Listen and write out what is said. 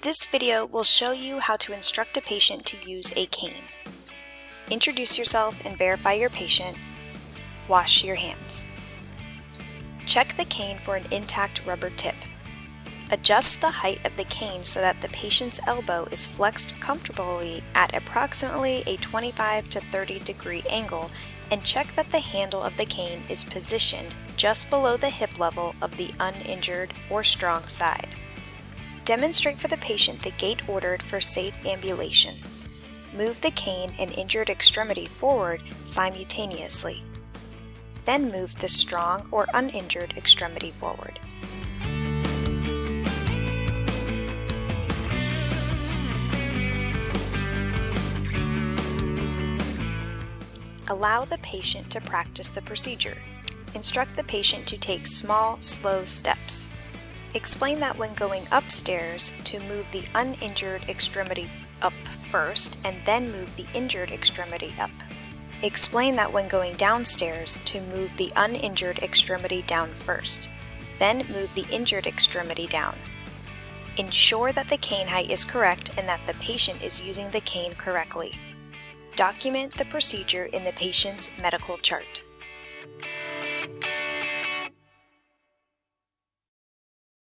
This video will show you how to instruct a patient to use a cane. Introduce yourself and verify your patient. Wash your hands. Check the cane for an intact rubber tip. Adjust the height of the cane so that the patient's elbow is flexed comfortably at approximately a 25 to 30 degree angle and check that the handle of the cane is positioned just below the hip level of the uninjured or strong side. Demonstrate for the patient the gait ordered for safe ambulation. Move the cane and injured extremity forward simultaneously. Then move the strong or uninjured extremity forward. Allow the patient to practice the procedure. Instruct the patient to take small, slow steps. Explain that when going upstairs to move the uninjured extremity up first and then move the injured extremity up. Explain that when going downstairs to move the uninjured extremity down first, then move the injured extremity down. Ensure that the cane height is correct and that the patient is using the cane correctly. Document the procedure in the patient's medical chart.